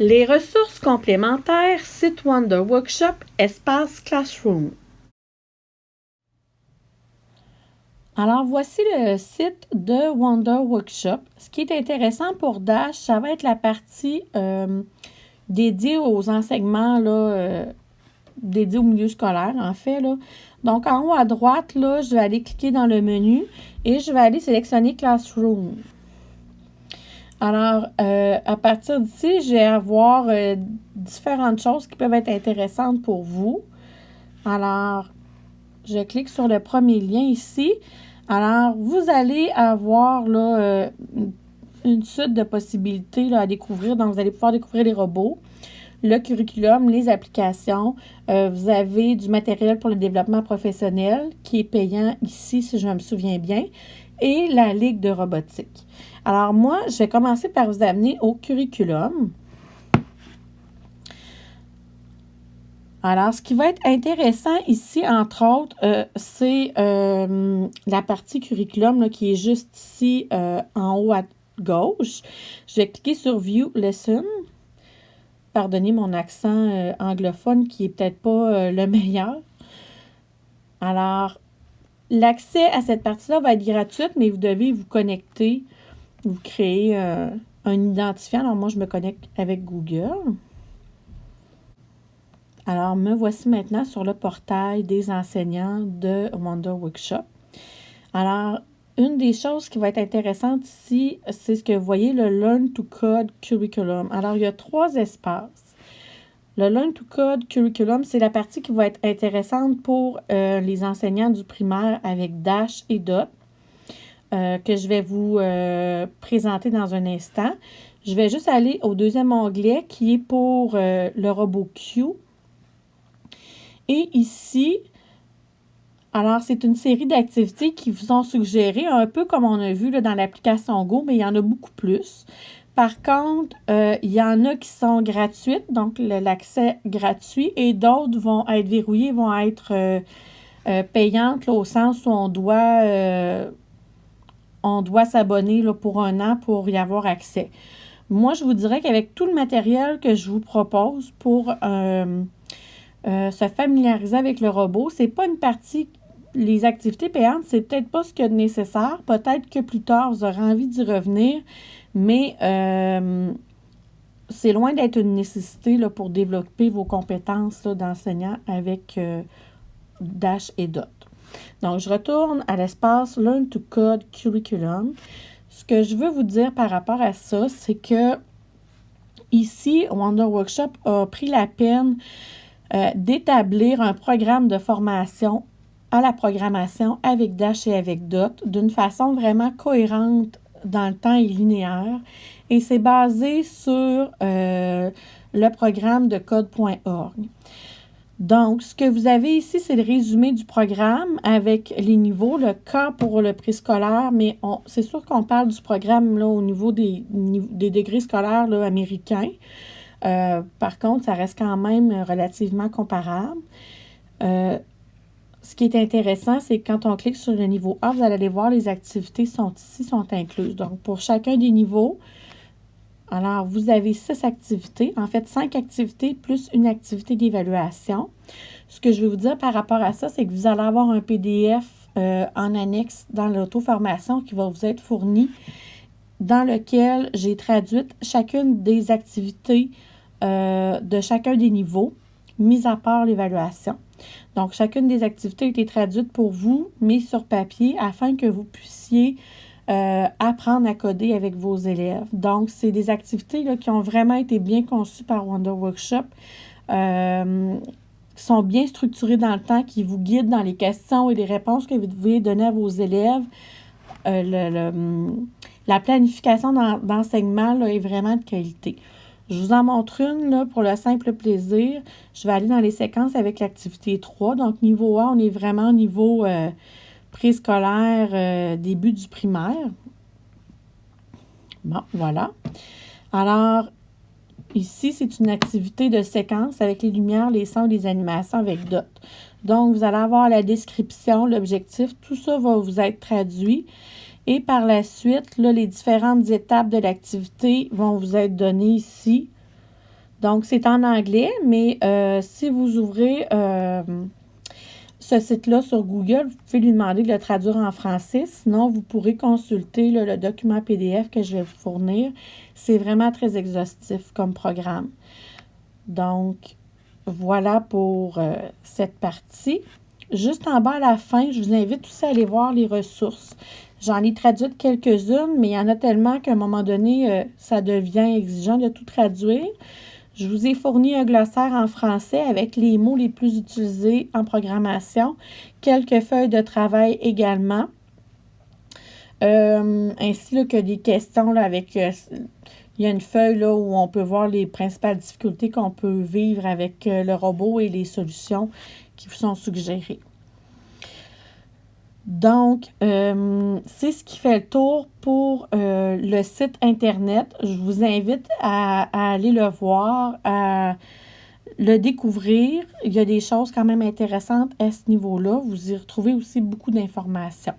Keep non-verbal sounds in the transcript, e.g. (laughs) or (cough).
Les ressources complémentaires, site Wonder Workshop, espace Classroom. Alors, voici le site de Wonder Workshop. Ce qui est intéressant pour Dash, ça va être la partie euh, dédiée aux enseignements là, euh, dédiés au milieu scolaire, en fait. Donc, en haut à droite, là, je vais aller cliquer dans le menu et je vais aller sélectionner Classroom. Alors, euh, à partir d'ici, je vais avoir différentes choses qui peuvent être intéressantes pour vous. Alors, je clique sur le premier lien ici. Alors, vous allez avoir euh, une suite de possibilités à découvrir. Donc, vous allez pouvoir découvrir les robots, le curriculum, les applications. Euh, vous avez du matériel pour le développement professionnel qui est payant ici, si je me souviens bien, et la Ligue de robotique. Alors, moi, je vais commencer par vous amener au curriculum. Alors, ce qui va être intéressant ici, entre autres, euh, c'est euh, la partie curriculum qui est juste ici euh, en haut à gauche. Je vais cliquer sur View Lesson. Pardonnez mon accent anglophone qui est peut-être pas le (laughs) meilleur. Alors, l'accès à cette partie-là va être gratuite, mais vous devez vous connecter, vous créer un identifiant. Alors, moi, je me connecte avec Google. Alors, me voici maintenant sur le portail des enseignants de Wonder Workshop. Alors, une des choses qui va être intéressante ici, c'est ce que vous voyez, le Learn to Code Curriculum. Alors, il y a trois espaces. Le Learn to Code Curriculum, c'est la partie qui va être intéressante pour euh, les enseignants du primaire avec Dash et Dot, euh, que je vais vous euh, présenter dans un instant. Je vais juste aller au deuxième onglet qui est pour le robot Q. Et ici, alors c'est une série d'activités qui vous ont suggéré, un peu comme on a vu là, dans l'application Go, mais il y en a beaucoup plus. Par contre, euh, il y en a qui sont gratuites, donc l'accès gratuit, et d'autres vont être verrouillées, vont être euh, euh, payantes au sens où on doit, doit s'abonner pour un an pour y avoir accès. Moi, je vous dirais qu'avec tout le matériel que je vous propose pour se familiariser avec le robot. C'est pas une partie, les activités payantes, c'est peut-être pas ce qu'il y a de nécessaire. Peut-être que plus tard, vous aurez envie d'y revenir, mais euh, c'est loin d'être une nécessité pour développer vos compétences d'enseignant avec euh, Dash et Dot. Donc, je retourne à l'espace Learn to Code Curriculum. Ce que je veux vous dire par rapport à ça, c'est que ici, Wonder Workshop a pris la peine euh, d'établir un programme de formation à la programmation avec Dash et avec Dot d'une façon vraiment cohérente dans le temps et linéaire. Et c'est basé sur euh, le programme de code.org. Donc, ce que vous avez ici, c'est le résumé du programme avec les niveaux, le cas pour le préscolaire, mais c'est sûr qu'on parle du programme là, au niveau des, des degrés scolaires américains. Euh, par contre, ça reste quand même relativement comparable. Euh, ce qui est intéressant, c'est que quand on clique sur le niveau A, vous allez voir les activités sont ici, sont incluses. Donc, pour chacun des niveaux, alors vous avez six activités, en fait cinq activités plus une activité d'évaluation. Ce que je vais vous dire par rapport à ça, c'est que vous allez avoir un PDF euh, en annexe dans l'auto-formation qui va vous être fourni dans lequel j'ai traduit chacune des activités euh, de chacun des niveaux, mis à part l'évaluation. Donc, chacune des activités a été traduite pour vous, mise sur papier, afin que vous puissiez euh, apprendre à coder avec vos élèves. Donc, c'est des activités qui ont vraiment été bien conçues par Wonder Workshop, euh, qui sont bien structurées dans le temps, qui vous guident dans les questions et les réponses que vous devez donner à vos élèves. la planification d'enseignement est vraiment de qualité. Je vous en montre une pour le simple plaisir. Je vais aller dans les séquences avec l'activité 3. Donc, niveau A, on est vraiment au niveau euh, préscolaire, euh, début du primaire. Bon, voilà. Alors, ici, c'est une activité de séquence avec les lumières, les sons, les animations avec d'autres. Donc, vous allez avoir la description, l'objectif, tout ça va vous être traduit. Et par la suite, les différentes étapes de l'activité vont vous être données ici. Donc, c'est en anglais, mais euh, si vous ouvrez euh, ce site-là sur Google, vous pouvez lui demander de le traduire en français. Sinon, vous pourrez consulter le document PDF que je vais vous fournir. C'est vraiment très exhaustif comme programme. Donc, voilà pour euh, cette partie. Juste en bas à la fin, je vous invite aussi à aller voir les ressources. J'en ai traduit quelques-unes, mais il y en a tellement qu'à un moment donné, ça devient exigeant de tout traduire. Je vous ai fourni un glossaire en français avec les mots les plus utilisés en programmation, quelques feuilles de travail également, euh, ainsi que des questions avec... Euh, il y a une feuille où on peut voir les principales difficultés qu'on peut vivre avec euh, le robot et les solutions qui vous sont suggérées. Donc, euh, c'est ce qui fait le tour pour euh, le site Internet. Je vous invite à, aller le voir, à le découvrir. Il y a des choses quand même intéressantes à ce niveau-là. Vous y retrouvez aussi beaucoup d'informations.